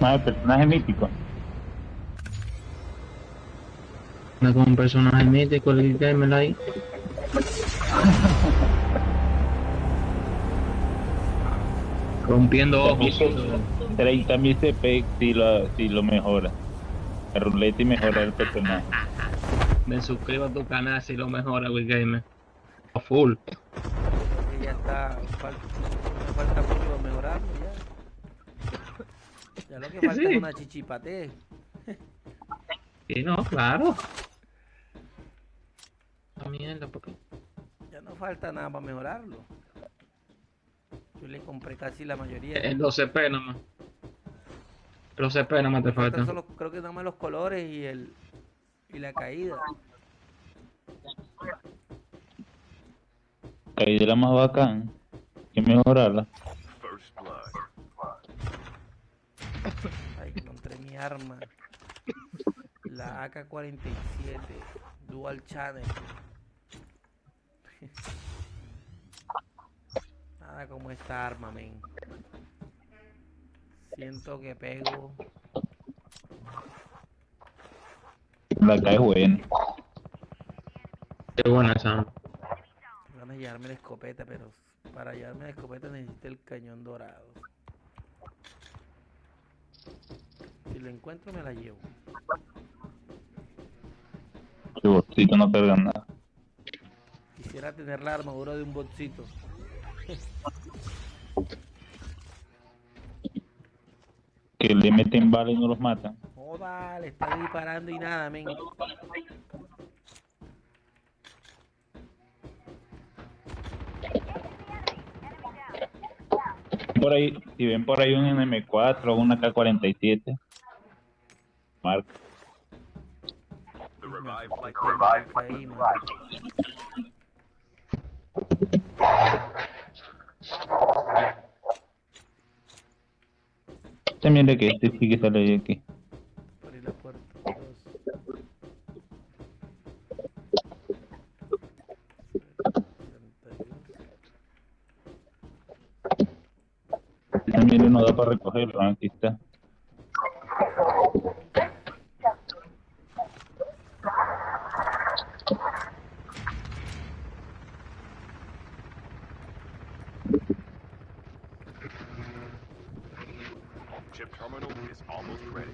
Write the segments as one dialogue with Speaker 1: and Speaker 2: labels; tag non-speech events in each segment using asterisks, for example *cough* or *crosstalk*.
Speaker 1: Más el personaje mítico.
Speaker 2: Anda con un personaje mítico, el gamer ahí. Rompiendo ojos.
Speaker 1: 30 mil CP si lo, si lo mejora. La ruleta y mejora el personaje.
Speaker 2: Me suscribo a tu canal si lo mejora, Will Gamer. A full.
Speaker 3: Que ya está, falta mucho para mejorarlo lo que falta
Speaker 2: Sí.
Speaker 3: es una chichipate.
Speaker 2: Sí, no, claro. La mierda, porque.
Speaker 3: Ya no falta nada para mejorarlo. Yo le compré casi la mayoría.
Speaker 2: El 12p nomás. Los CP nomás te
Speaker 3: Faltan solo- creo que nada más los colores y el y la caída.
Speaker 1: Caída era más bacán. Hay que mejorarla.
Speaker 3: Ahí encontré mi arma. La AK-47 Dual Channel. *laughs* Nada como esta arma, men. Siento que pego.
Speaker 1: La cae buena.
Speaker 2: Qué buena esa.
Speaker 3: Van a llevarme la escopeta, pero para llevarme la escopeta necesito el cañón dorado. Si lo encuentro me la llevo.
Speaker 1: Su bolsito no carga nada.
Speaker 3: Quisiera tener la armadura de un botcito. *laughs*
Speaker 1: Que le meten balas y no los matan.
Speaker 3: Joda, le está disparando y nada, men.
Speaker 1: Por ahí, si ven por ahí un M4 o una K47, marca. También de que este sí que sale de aquí.
Speaker 3: La puerta.
Speaker 1: También no da para recogerlo, aquí está.
Speaker 4: Chip terminal is almost ready.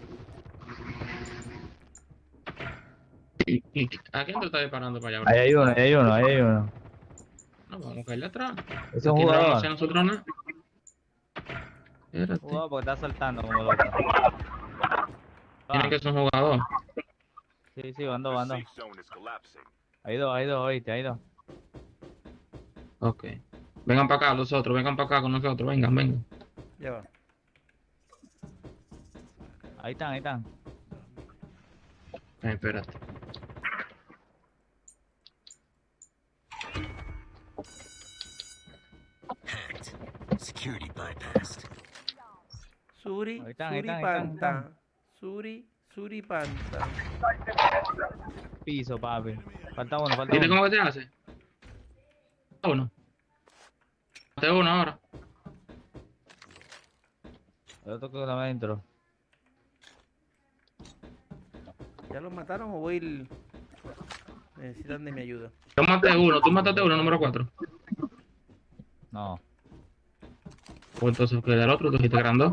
Speaker 2: ¿Y- y- ¿A quién te está disparando para allá?
Speaker 5: Ahí hay uno, ahí hay uno, ahí hay uno.
Speaker 2: No, vamos a caerle atrás.
Speaker 5: Ese es un
Speaker 2: Aquí no vamos a
Speaker 5: jugador.
Speaker 2: hacer nosotros nada. Espérate.
Speaker 5: Jugador porque está saltando como loco.
Speaker 2: Tiene
Speaker 5: Ah,
Speaker 2: que ser un jugador.
Speaker 5: sí, sí, ando,
Speaker 4: The
Speaker 5: ando.
Speaker 4: safe zone is collapsing.
Speaker 5: Hay dos, hay dos, oíste, hay dos.
Speaker 2: Ok. Vengan para acá los otros, vengan para acá con nosotros, vengan, vengan.
Speaker 3: Ya va.
Speaker 5: Ahí están, ahí están.
Speaker 2: Ay, espérate.
Speaker 6: Hacked. Security bypassed.
Speaker 3: Suri,
Speaker 5: Ahí están, ahí
Speaker 3: Suri
Speaker 5: están, ahí están, ahí
Speaker 3: Panta. Suri, Suri Panta.
Speaker 5: Piso, papi. Falta uno, falta
Speaker 2: ¿Viste
Speaker 5: uno.
Speaker 2: cómo que se hace? Uno. Mate uno ahora.
Speaker 5: Otro que está adentro.
Speaker 3: ¿Ya los mataron o voy el... Necesitan de mi ayuda.
Speaker 2: Yo maté uno, tú mataste uno, número cuatro.
Speaker 5: No.
Speaker 2: Pues entonces queda el otro, tú dijiste que eran dos.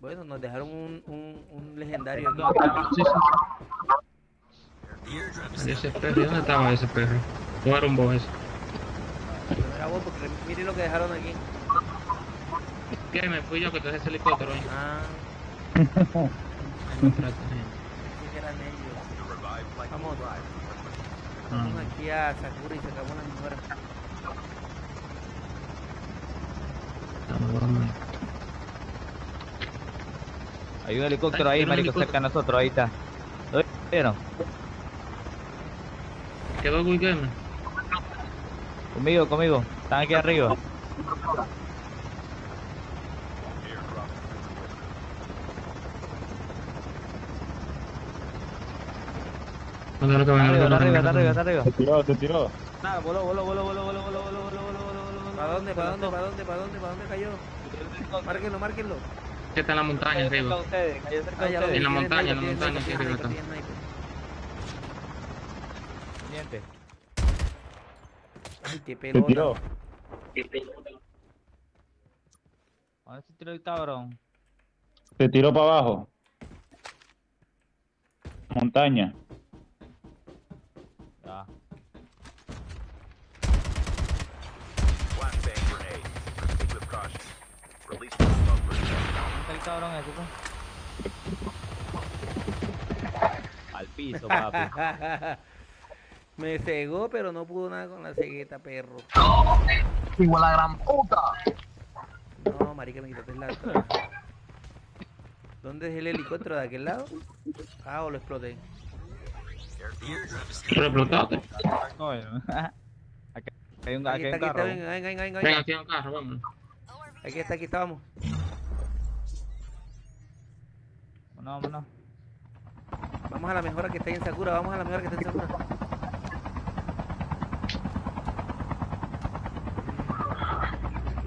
Speaker 3: Bueno, nos dejaron un, un, un legendario aquí.
Speaker 2: No, sí, sí. Ese perro, ¿y dónde estaba ese perro? ¿Cómo era un boss ese?
Speaker 3: No era vos, porque mire lo que dejaron aquí.
Speaker 2: ¿Qué? Me fui yo que te dejé ese helicóptero ahí.
Speaker 3: Ah, *laughs* Vamos aquí a Sakura y se acabó
Speaker 2: la mejora.
Speaker 5: Hay un helicóptero ahí, marico, cerca de nosotros, ahí está. ¿Lo vieron?
Speaker 2: ¿Qué va Wilhelm?
Speaker 5: Conmigo, conmigo. Están aquí arriba.
Speaker 2: ¿Dónde lo que
Speaker 5: está arriba, está arriba, está.
Speaker 1: Se tiró, se tiró.
Speaker 5: Nada, voló, voló, voló, voló, voló, voló, voló, voló, voló, voló, voló, voló, voló.
Speaker 3: ¿Para dónde, para dónde, para dónde, para dónde, para dónde cayó? Márquenlo, márquenlo.
Speaker 2: Que está en la montaña arriba.
Speaker 3: Ah,
Speaker 2: En la montaña, en la montaña, aquí arriba
Speaker 3: sniper.
Speaker 5: Pendiente.
Speaker 3: Ay, qué pelota.
Speaker 1: tiró.
Speaker 5: ¿Dónde se tiró el cabrón?
Speaker 1: Se tiró para abajo. Montaña.
Speaker 5: Cabrón ese, pues? Al piso, papi. *laughs*
Speaker 3: Me cegó, pero no pudo nada con la cegueta, perro.
Speaker 7: Igual la gran puta.
Speaker 3: No, marica, me quitaste la otra. ¿Dónde es el helicóptero? ¿De aquel lado? Ah, o lo exploté.
Speaker 2: Lo explotaste. *laughs*
Speaker 3: Aquí
Speaker 5: aquí hay
Speaker 3: está,
Speaker 5: un
Speaker 3: aquí está,
Speaker 5: carro.
Speaker 3: venga, venga, venga, venga.
Speaker 2: Ven aquí en el carro, vámonos.
Speaker 3: Aquí está, aquí está, vamos.
Speaker 5: No, no.
Speaker 3: Vamos a la mejora que está ahí en Sakura, vamos a la mejora que está en Sakura.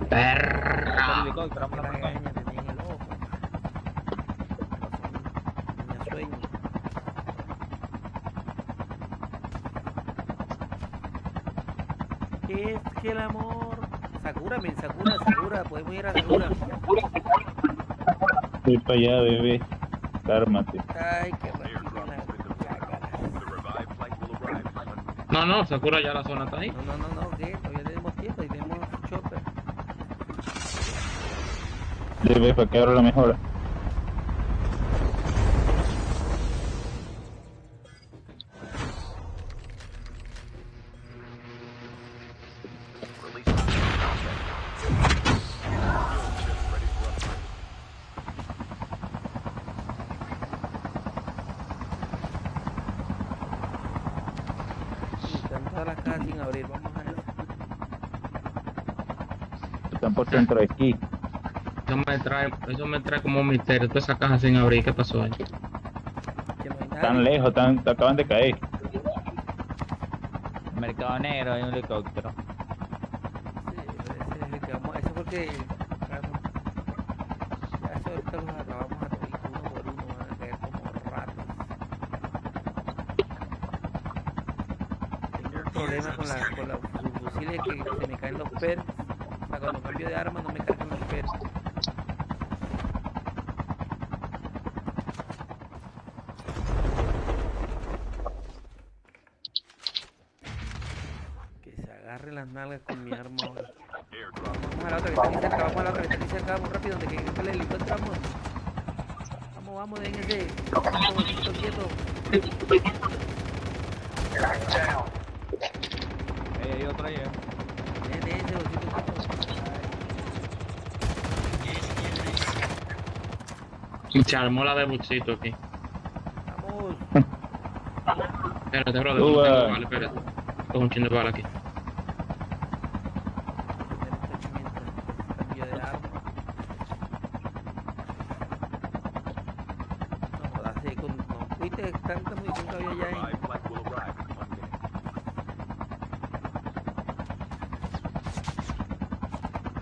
Speaker 2: Perra.
Speaker 5: vámonos
Speaker 3: sueño. Es que el amor. Sakura, men, Sakura, Sakura, podemos ir a Sakura.
Speaker 1: Estoy para allá, bebé.
Speaker 3: Ay, qué.
Speaker 2: No, no, Sakura ya la zona está ahí.
Speaker 3: No, no, no, no, ¿qué? Todavía tenemos tiempo y tenemos chopper.
Speaker 1: Bebé, para que abra la mejora. Centro de esquí.
Speaker 2: Eso me trae, eso me trae como un misterio. Toda esa caja sin abrir, ¿qué pasó ahí?
Speaker 3: Nadie.
Speaker 1: lejos, están, acaban de caer.
Speaker 5: Mercado Negro, hay un helicóptero.
Speaker 3: Sí, pero ese es el que vamos, ese fue el que claro, ya eso ahorita los acabamos a todos uno por uno, van a caer como ratas. Tengo un problema con la, con los fusiles que se me caen los perks. Cambio de arma no me cargan los perks. Que se agarre las nalgas con mi arma ahora. Vamos a la otra que está aquí cerca, vamos a la otra que está aquí cerca, vamos rápido, donde que que el helicóptero, vamos. Vamos, vamos, den ese bolsito quieto.
Speaker 5: Ahí hay otro ahí, eh.
Speaker 3: Den, den ese bolsito quieto.
Speaker 2: Y se armó la de buchito aquí.
Speaker 3: Vamos.
Speaker 2: Espérate, brother, tengo bala, espérate. Tengo un chingo de bala aquí.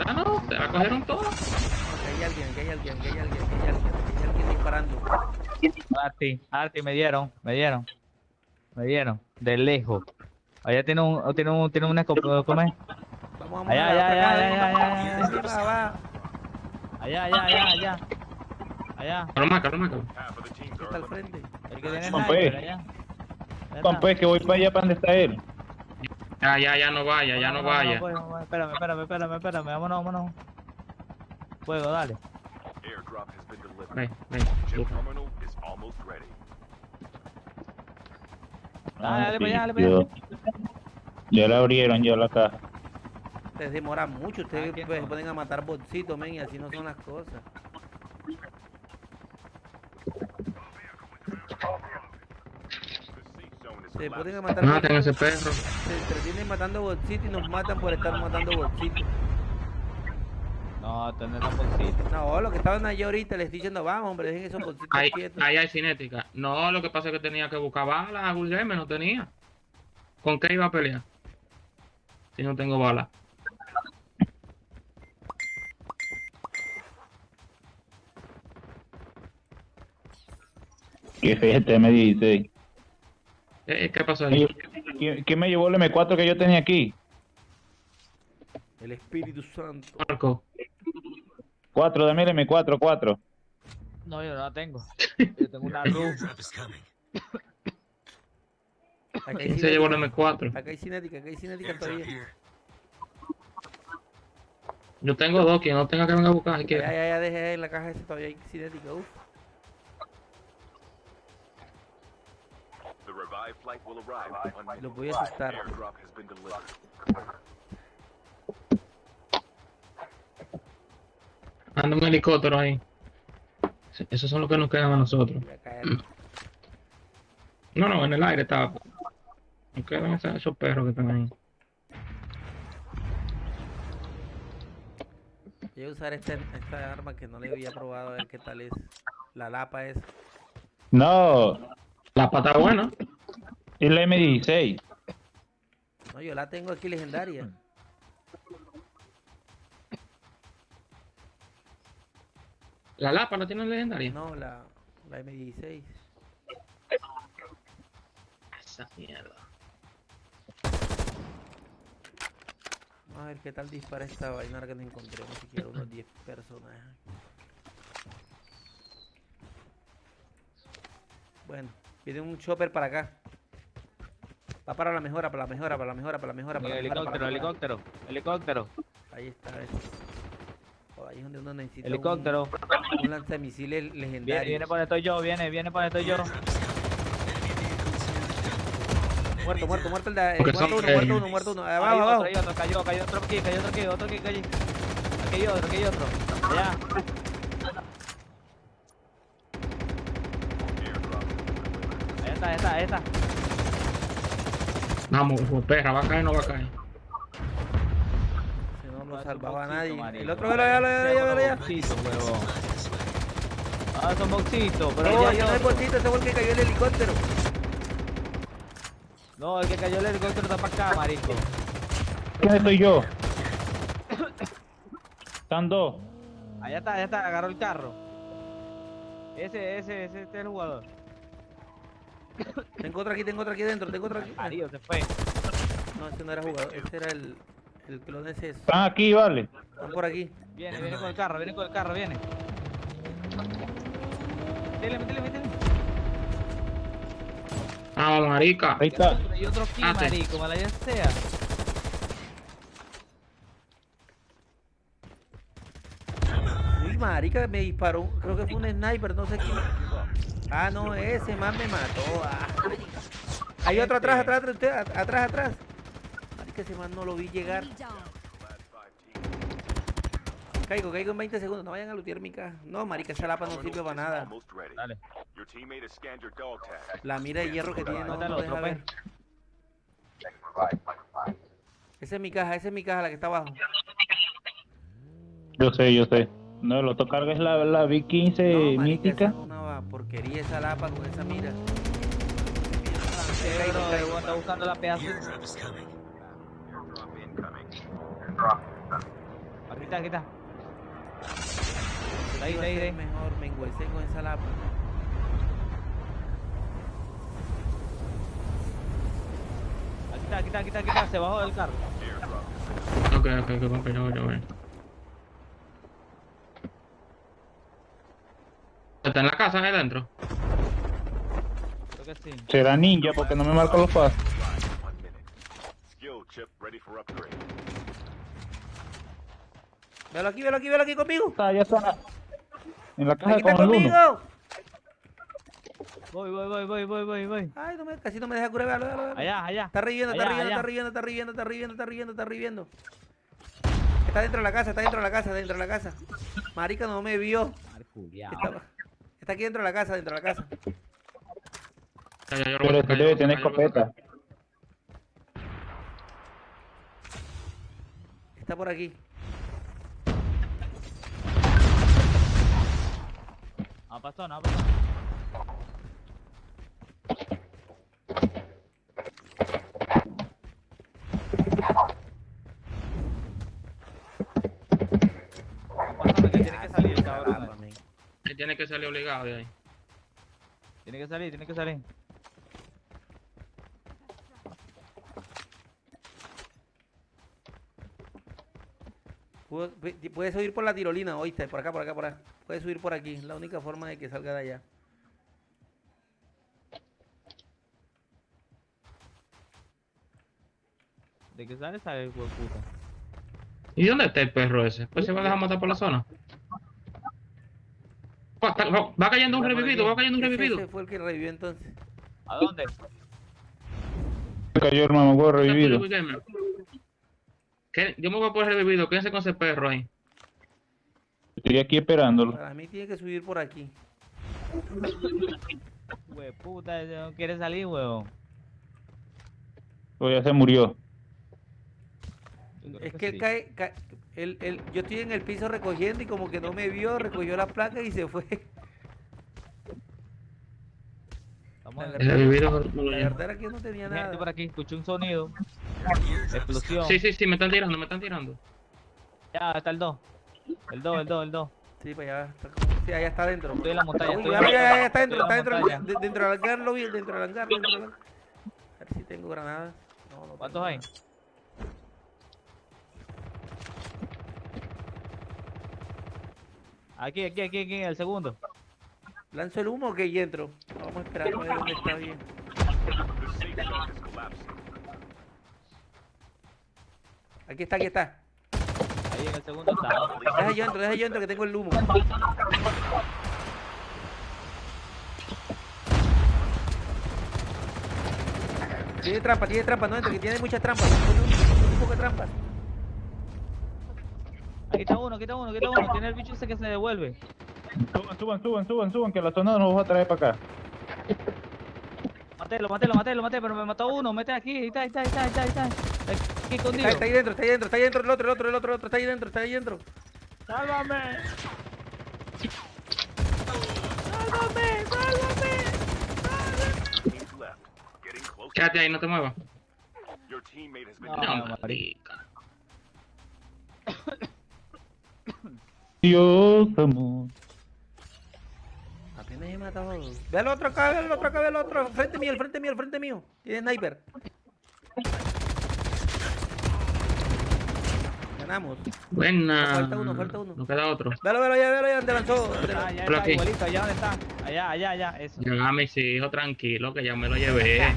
Speaker 2: Ah, no, se la cogieron todas.
Speaker 3: Que hay alguien, que hay alguien, que hay alguien, que hay alguien disparando.
Speaker 5: Arti, Arti, me dieron, me dieron. Me dieron, de lejos. Allá tiene un, tiene un, tiene un escopeta, ¿cómo es?
Speaker 3: Vamos,
Speaker 5: Allá,
Speaker 3: a
Speaker 5: allá, allá, allá, allá. Allá, allá, allá, allá. Allá,
Speaker 4: the teams
Speaker 3: Está al frente.
Speaker 5: el que tiene sniper, allá. Allá
Speaker 1: que voy para allá, para donde está él.
Speaker 2: Ya, ya, ya no vaya, ya no vaya.
Speaker 5: pues, Espérame, espérame, espérame, espérame, vámonos, vámonos. Fuego, dale.
Speaker 4: Airdrop has been delivered.
Speaker 2: Ven, ven.
Speaker 4: Chip terminal is almost ready.
Speaker 5: Ah, dale para allá, dale para
Speaker 1: yo-
Speaker 5: allá.
Speaker 1: Ya la abrieron, ya la caja.
Speaker 3: Ustedes demoran mucho, ustedes
Speaker 5: Ah, ¿quién
Speaker 3: pues,
Speaker 5: no?
Speaker 3: ponen a matar bolsitos, men, y así no son las cosas. Se ponen a matar
Speaker 2: Maten a ese perro.
Speaker 3: se entretienen matando bolsitos y nos matan por estar matando bolsitos.
Speaker 5: No, tener la bolsita.
Speaker 3: No, los que estaban allá ahorita les estoy diciendo, vamos, hombre, dejen esos bolsitos
Speaker 2: Ahí,
Speaker 3: quietos.
Speaker 2: ahí hay cinética. No, lo que pasa es que tenía que buscar balas. Guillermo no tenía. ¿Con qué iba a pelear? Si no tengo balas.
Speaker 1: Que es este M16.
Speaker 2: Eh, ¿Qué pasó ahí?
Speaker 1: ¿Quién, quién me llevó el M4 que yo tenía aquí?
Speaker 3: El Espíritu Santo.
Speaker 2: Marco.
Speaker 1: 4, dame el M4, 4.
Speaker 5: No, yo no la tengo. *laughs* Yo tengo una RU.
Speaker 6: Drop is coming.
Speaker 3: Acá hay
Speaker 2: ¿Quién se llevó
Speaker 3: cinética.
Speaker 2: M4?
Speaker 3: Acá hay cinética, acá hay cinética todavía.
Speaker 2: Yo tengo dos, quien no tenga que venga a buscar.
Speaker 3: Ya, ya, ya dejé en la caja esa todavía hay cinética. Uf.
Speaker 4: The revived flight will arrive in one minute.
Speaker 3: Los voy a asustar.
Speaker 4: Airdrop has been delivered.
Speaker 2: Anda un helicóptero ahí. Esos son los que nos quedan a nosotros.
Speaker 3: Voy a caer.
Speaker 2: No, no, en el aire estaba. Nos quedan esos, esos perros que están ahí.
Speaker 3: Voy a usar este, esta arma que no le había probado a ver qué tal es. La lapa es.
Speaker 1: No,
Speaker 2: La pata buena.
Speaker 1: es la M16.
Speaker 3: No, yo la tengo aquí legendaria.
Speaker 2: La lapa la tiene legendaria.
Speaker 3: No, la, la M16.
Speaker 2: Esa mierda.
Speaker 3: Vamos a ver qué tal dispara esta vaina que no encontremos siquiera unos 10 personajes. Bueno, viene un chopper para acá. Va para la mejora, para la mejora, para la mejora, para la mejora, para la mejora. para la
Speaker 5: Helicóptero, helicóptero, helicóptero,
Speaker 3: Ahí está, ese. Ahí es donde uno necesita un-
Speaker 5: helicóptero.
Speaker 3: un, lanzamisiles
Speaker 5: Viene,
Speaker 3: legendario.
Speaker 5: viene por estoy yo, viene, viene por estoy yo.
Speaker 3: Muerto, muerto, muerto el de, eh, muerto uno, muerto uno, muerto uno.
Speaker 5: Hay
Speaker 3: Abajo,
Speaker 5: otro,
Speaker 3: abajo.
Speaker 5: hay otro, cayó, cayó otro aquí, cayó otro aquí, otro aquí, cayó. Aquí hay otro, aquí hay otro. Allá. Ahí está, ahí está, ahí está.
Speaker 2: Vamos, perra, va a caer o no va a caer.
Speaker 3: Si no, no
Speaker 5: Ah, es un
Speaker 3: salvaba a
Speaker 5: boxito,
Speaker 3: nadie. El otro, velo, velo, velo.
Speaker 5: Boxito, huevón. Ah, son boxitos, pero
Speaker 3: No,
Speaker 5: ya
Speaker 3: yo no
Speaker 5: hay
Speaker 3: es bolsito, ese fue el que cayó el helicóptero.
Speaker 5: No, el que cayó el helicóptero está para acá, marico.
Speaker 1: ¿Quién soy yo? Están dos.
Speaker 5: Allá está, allá está, agarró el carro. Ese, ese, ese, este es el jugador.
Speaker 3: Tengo otro aquí, tengo otro aquí dentro, tengo otro aquí.
Speaker 5: Marido, se fue.
Speaker 3: No, ese no era jugador, ese era el, el clon ese.
Speaker 1: Están aquí, vale.
Speaker 3: Están por aquí.
Speaker 5: Viene, viene con el carro, viene con el carro, viene. Métele, métele, métele.
Speaker 2: Ah, marica.
Speaker 1: Ahí está.
Speaker 5: Y otro aquí,
Speaker 2: Ah,
Speaker 5: marico, mala ya sea.
Speaker 3: Uy, marica, me disparó, creo que fue un sniper, no sé quién. Ah, no, ese man me mató. Ah. Hay otro atrás, atrás, atrás, usted, at- atrás, atrás. Marica, ese man no lo vi llegar. Caigo, caigo en 20 segundos, no vayan a lootear mi caja. No, marica, esa lapa no sirve para nada.
Speaker 5: Dale.
Speaker 3: La mira de hierro que tiene no, no deja ver. Esa es mi caja, esa es mi caja, la que está abajo.
Speaker 1: Yo sé, yo sé. No, el otro carga es la, la V15
Speaker 3: No,
Speaker 1: mítica.
Speaker 3: esa es una porquería esa lapa con esa mira.
Speaker 5: Sí, bro, buscando la pedazo.
Speaker 6: Airdrop is coming.
Speaker 4: Airdrop incoming.
Speaker 5: Aquí está, aquí está. Ahí, ahí, ahí.
Speaker 3: mejor me engüecé con esa lapa.
Speaker 5: Aquí está, aquí está, aquí está, aquí está. Se bajó del carro.
Speaker 2: Ok, ok, ok, ok, yo, yo, voy. ¿Está en la casa ahí adentro?
Speaker 5: Creo que sí.
Speaker 1: Será ninja porque no me marca los pasos.
Speaker 3: Velo aquí, velo aquí, velo aquí conmigo.
Speaker 1: Está, ya está. En la caja
Speaker 3: Aquí está
Speaker 1: con el uno.
Speaker 3: conmigo.
Speaker 5: Voy, voy, voy, voy, voy, voy, voy.
Speaker 3: Ay, no me, casi no me deja curar. Velo, velo, velo.
Speaker 5: Allá, allá.
Speaker 3: Está riendo, está riendo, está riendo, está riendo, está riendo, está riendo, está riendo, está dentro de la casa, está dentro de la casa, dentro de la casa. Marica no me vio. Está, está aquí dentro de la casa, dentro de la casa.
Speaker 1: Pero tú
Speaker 2: yo lo
Speaker 1: debe
Speaker 2: voy a
Speaker 1: tener escopeta.
Speaker 3: Está por aquí.
Speaker 5: No pasó, no. No pasó, que tiene que salir, cabrón.
Speaker 2: Él tiene que salir obligado de ahí.
Speaker 5: Tiene que salir, tiene que salir.
Speaker 3: Puedes subir por la tirolina, oíste, por acá, por acá, por acá. Puedes subir por aquí, es la única forma de que salga de allá.
Speaker 5: ¿De qué sale? Sale el puta.
Speaker 2: ¿Y dónde está el perro ese? Pues se va a dejar matar por la zona. Está- va- va cayendo un revivido, va cayendo un revivido.
Speaker 3: ese fue el que revivió entonces.
Speaker 5: ¿A dónde?
Speaker 1: Cayó el mamagüey revivido.
Speaker 2: ¿Qué? Yo me voy a poner revivido, quédense con ese perro ahí.
Speaker 1: Estoy aquí esperándolo.
Speaker 3: Para mí tiene que subir por aquí. *laughs*
Speaker 5: Hue puta, ese no quiere salir, huevón.
Speaker 1: O ya se murió.
Speaker 3: Es que él
Speaker 5: sí.
Speaker 3: cae, cae- él- él- yo estoy en el piso recogiendo y como que no me vio, recogió las placas y se fue.
Speaker 5: En
Speaker 3: La
Speaker 2: El revivido no lo
Speaker 3: La
Speaker 2: llevo.
Speaker 3: verdad era que yo no tenía
Speaker 5: Gente por
Speaker 3: nada.
Speaker 5: aquí, escuché un sonido. Explosión.
Speaker 2: Sí, sí, sí, me están tirando, me están tirando.
Speaker 5: Ya, está el 2. El 2, el 2, el 2.
Speaker 3: Sí, para allá. Está sí, allá está adentro.
Speaker 5: Estoy en la montaña.
Speaker 3: Uy,
Speaker 5: estoy
Speaker 3: ya,
Speaker 5: en la
Speaker 3: ya, ya, está dentro, está dentro, de- dentro del hangar, lo vi, dentro del hangar, dentro del hangar. A ver si tengo granadas. No, no
Speaker 5: ¿Cuántos hay? Aquí, aquí, aquí, aquí, el segundo.
Speaker 3: ¿Lanzo el humo o que y entro? Vamos a esperar a ver dónde está bien. Aquí está, aquí está.
Speaker 5: Ahí en el segundo está.
Speaker 3: Deja yo entro, deja yo entro que tengo el humo. Tiene trampa, tiene trampa, no entro, que tiene muchas trampas. Ponle un poco de trampas.
Speaker 5: Aquí está uno, aquí está uno, aquí está uno. Tiene el bicho ese que se devuelve.
Speaker 1: Suban, suban, suban, suban, suban, que la zona nos va a traer para acá.
Speaker 5: Matelo, matelo, matelo, matelo, pero me mató uno. Mete aquí, ahí está, ahí está, ahí está, ahí está. Está aquí escondido.
Speaker 3: Está, está ahí dentro, está ahí dentro, está ahí dentro el otro, el otro, el otro, el otro, está ahí dentro, está ahí dentro.
Speaker 5: ¡Sálvame!
Speaker 4: Left. Getting close.
Speaker 2: Quédate ahí, no te muevas.
Speaker 5: No,
Speaker 2: No,
Speaker 5: no,
Speaker 2: marica.
Speaker 1: Dios, amor.
Speaker 3: Apenas he matado a dos. Ve al otro acá, ve al otro acá, ve al otro. Frente mío, el frente mío, el frente mío. Tiene sniper. Ganamos.
Speaker 2: Buena.
Speaker 3: Falta uno, falta uno.
Speaker 2: No queda otro.
Speaker 3: Velo, velo, ya, velo, ya, donde lanzó.
Speaker 5: ya
Speaker 2: Por
Speaker 5: está,
Speaker 2: aquí.
Speaker 5: igualito, allá donde está. Allá, allá, allá, eso.
Speaker 2: Ya, mis hijos, tranquilo, que ya me lo llevé. *laughs*